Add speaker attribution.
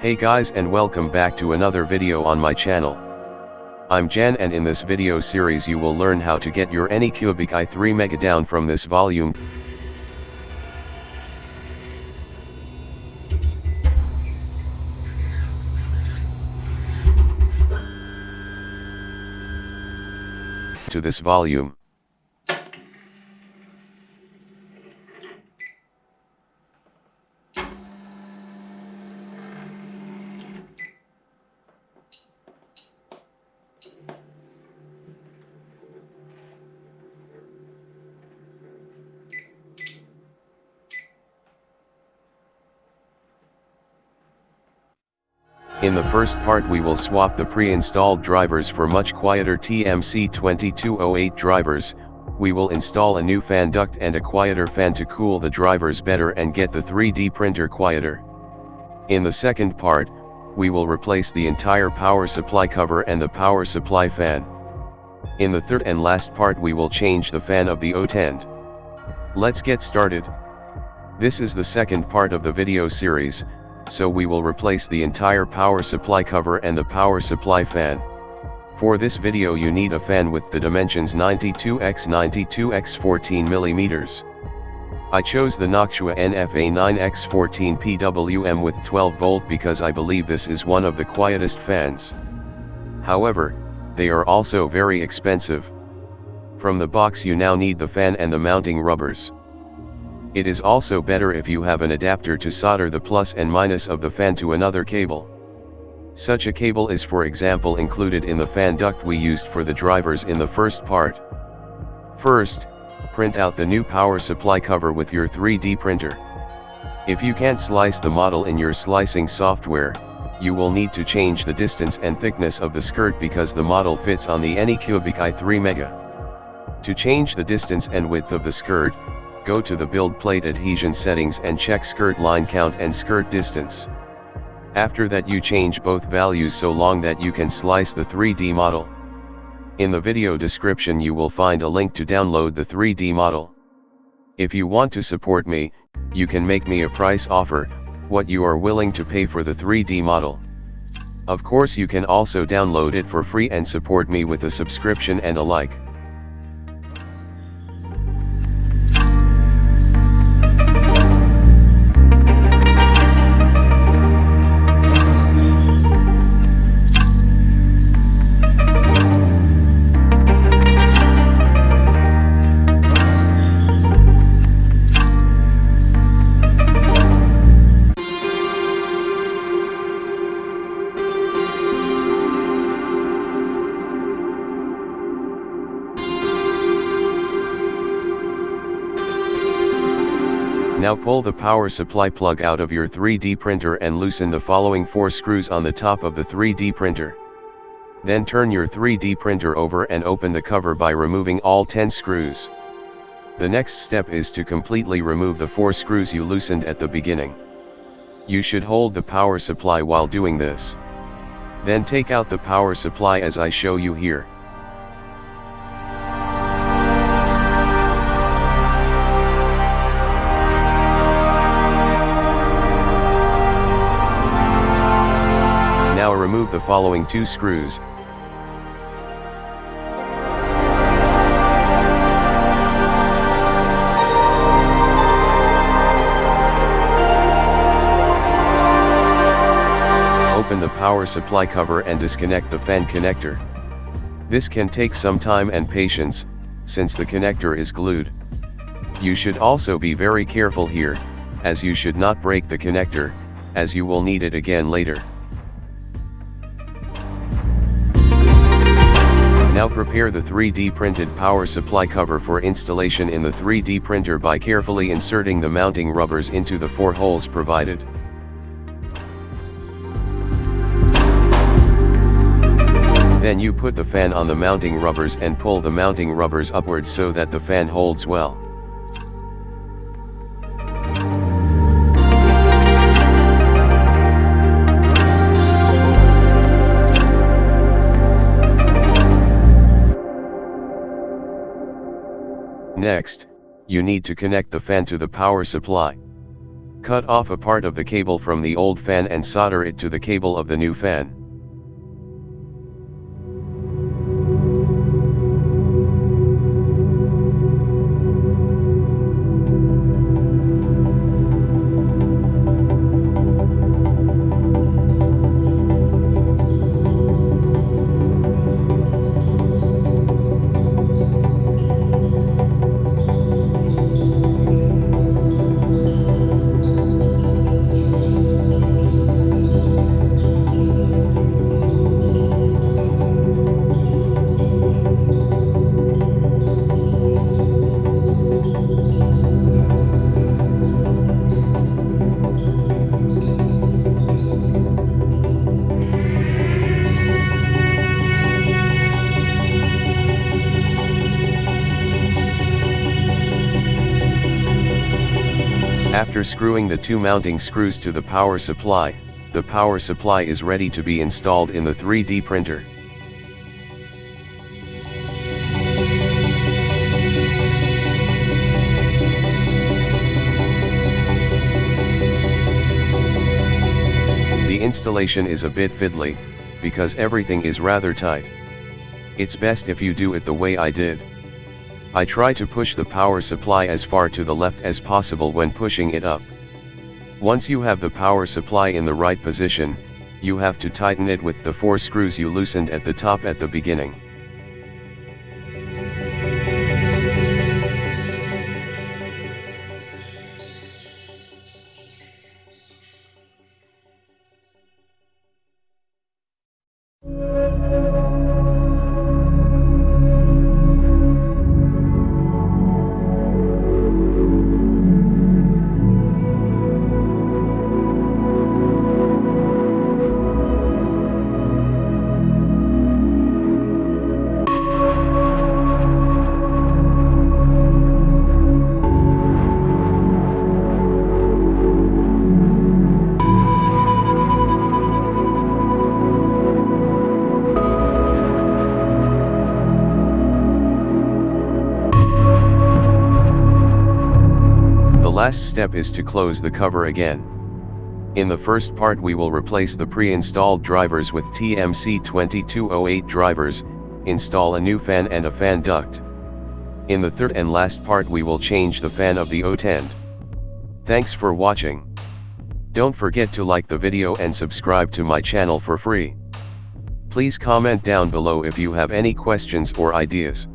Speaker 1: Hey guys and welcome back to another video on my channel. I'm Jan and in this video series you will learn how to get your Anycubic i3 Mega down from this volume. to this volume. In the first part we will swap the pre-installed drivers for much quieter TMC2208 drivers, we will install a new fan duct and a quieter fan to cool the drivers better and get the 3D printer quieter. In the second part, we will replace the entire power supply cover and the power supply fan. In the third and last part we will change the fan of the hotend. Let's get started. This is the second part of the video series, so we will replace the entire power supply cover and the power supply fan. For this video you need a fan with the dimensions 92x92x14mm. I chose the Noctua NF-A9x14 PWM with 12 volt because I believe this is one of the quietest fans. However, they are also very expensive. From the box you now need the fan and the mounting rubbers. It is also better if you have an adapter to solder the plus and minus of the fan to another cable. Such a cable is for example included in the fan duct we used for the drivers in the first part. First, print out the new power supply cover with your 3D printer. If you can't slice the model in your slicing software, you will need to change the distance and thickness of the skirt because the model fits on the Anycubic i3 Mega. To change the distance and width of the skirt, go to the build plate adhesion settings and check skirt line count and skirt distance. After that you change both values so long that you can slice the 3D model. In the video description you will find a link to download the 3D model. If you want to support me, you can make me a price offer, what you are willing to pay for the 3D model. Of course you can also download it for free and support me with a subscription and a like. Now pull the power supply plug out of your 3D printer and loosen the following 4 screws on the top of the 3D printer. Then turn your 3D printer over and open the cover by removing all 10 screws. The next step is to completely remove the 4 screws you loosened at the beginning. You should hold the power supply while doing this. Then take out the power supply as I show you here. Remove the following two screws. Open the power supply cover and disconnect the fan connector. This can take some time and patience, since the connector is glued. You should also be very careful here, as you should not break the connector, as you will need it again later. Now prepare the 3D printed power supply cover for installation in the 3D printer by carefully inserting the mounting rubbers into the four holes provided. Then you put the fan on the mounting rubbers and pull the mounting rubbers upwards so that the fan holds well. Next, you need to connect the fan to the power supply. Cut off a part of the cable from the old fan and solder it to the cable of the new fan. After screwing the two mounting screws to the power supply, the power supply is ready to be installed in the 3D printer. The installation is a bit fiddly, because everything is rather tight. It's best if you do it the way I did. I try to push the power supply as far to the left as possible when pushing it up. Once you have the power supply in the right position, you have to tighten it with the four screws you loosened at the top at the beginning. Last step is to close the cover again. In the first part we will replace the pre-installed drivers with TMC2208 drivers, install a new fan and a fan duct. In the third and last part we will change the fan of the hotend. Thanks for watching. Don't forget to like the video and subscribe to my channel for free. Please comment down below if you have any questions or ideas.